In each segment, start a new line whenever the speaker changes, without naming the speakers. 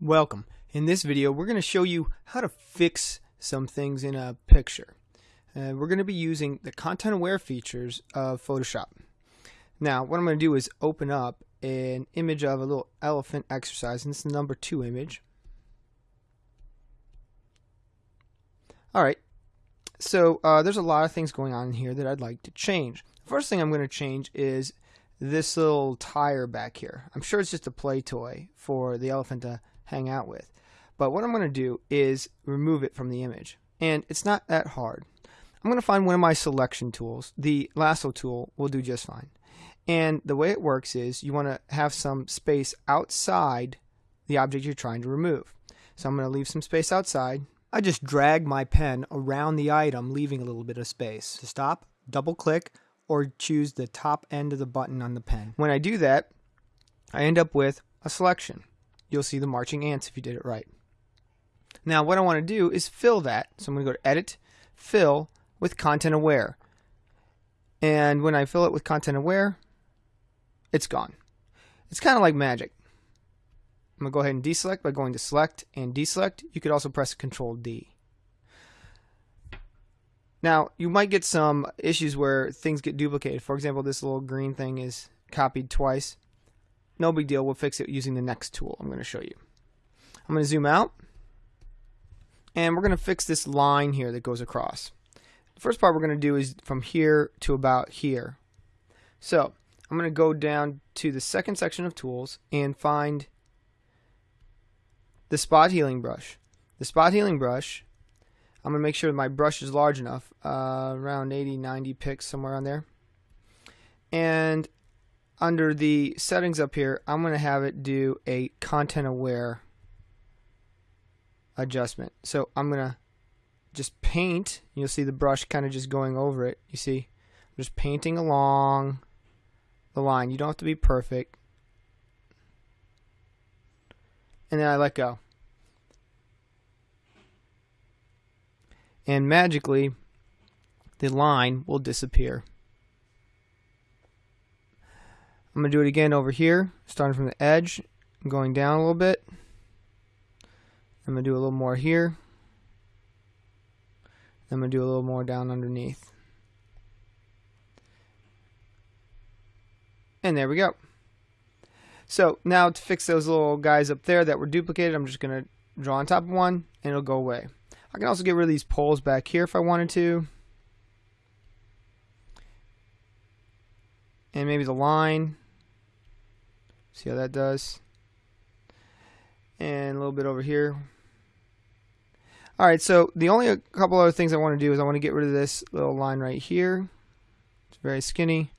Welcome. In this video we're going to show you how to fix some things in a picture. Uh, we're going to be using the content aware features of Photoshop. Now what I'm going to do is open up an image of a little elephant exercise and it's the number two image. Alright, so uh, there's a lot of things going on here that I'd like to change. The first thing I'm going to change is this little tire back here. I'm sure it's just a play toy for the elephant to hang out with. But what I'm going to do is remove it from the image. And it's not that hard. I'm going to find one of my selection tools. The lasso tool will do just fine. And the way it works is you want to have some space outside the object you're trying to remove. So I'm going to leave some space outside. I just drag my pen around the item, leaving a little bit of space. To stop, double click or choose the top end of the button on the pen. When I do that, I end up with a selection you'll see the marching ants if you did it right. Now what I want to do is fill that. So I'm going to go to Edit, Fill with Content Aware. And when I fill it with Content Aware, it's gone. It's kind of like magic. I'm going to go ahead and deselect by going to Select and Deselect. You could also press Control D. Now, you might get some issues where things get duplicated. For example, this little green thing is copied twice. No big deal. We'll fix it using the next tool I'm going to show you. I'm going to zoom out. And we're going to fix this line here that goes across. The first part we're going to do is from here to about here. So I'm going to go down to the second section of tools and find the spot healing brush. The spot healing brush, I'm going to make sure my brush is large enough, uh, around 80, 90 picks, somewhere on there. And under the settings up here, I'm going to have it do a content aware adjustment. So I'm going to just paint. You'll see the brush kind of just going over it. You see, I'm just painting along the line. You don't have to be perfect. And then I let go. And magically, the line will disappear. I'm going to do it again over here, starting from the edge, going down a little bit. I'm going to do a little more here. I'm going to do a little more down underneath. And there we go. So now to fix those little guys up there that were duplicated, I'm just going to draw on top of one and it'll go away. I can also get rid of these poles back here if I wanted to. And maybe the line. See how that does? And a little bit over here. Alright, so the only a couple other things I want to do is I want to get rid of this little line right here. It's very skinny.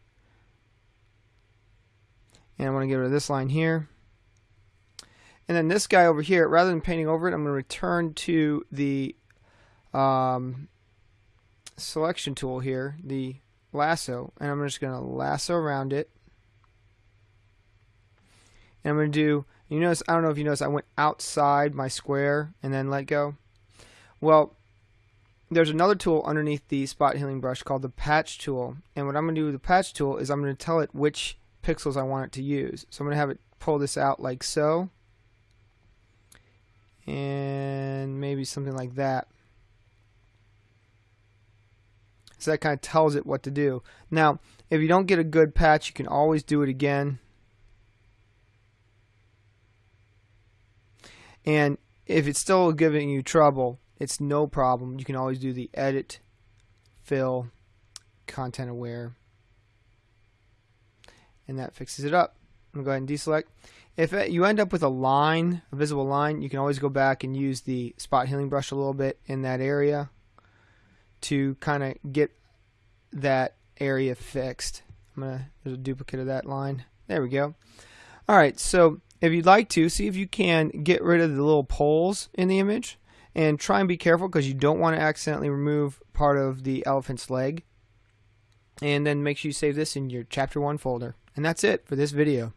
And I want to get rid of this line here. And then this guy over here, rather than painting over it, I'm going to return to the um, selection tool here, the lasso, and I'm just going to lasso around it. And I'm going to do, you notice, I don't know if you notice, I went outside my square and then let go. Well, there's another tool underneath the spot healing brush called the patch tool. And what I'm going to do with the patch tool is I'm going to tell it which pixels I want it to use. So I'm going to have it pull this out like so. And maybe something like that. So that kind of tells it what to do. Now, if you don't get a good patch, you can always do it again. And if it's still giving you trouble, it's no problem. You can always do the edit, fill, content aware, and that fixes it up. I'm going to go ahead and deselect. If uh, you end up with a line, a visible line, you can always go back and use the spot healing brush a little bit in that area to kind of get that area fixed. I'm gonna there's a duplicate of that line. There we go. All right, so if you'd like to, see if you can get rid of the little poles in the image and try and be careful because you don't want to accidentally remove part of the elephant's leg. And then make sure you save this in your chapter 1 folder. And that's it for this video.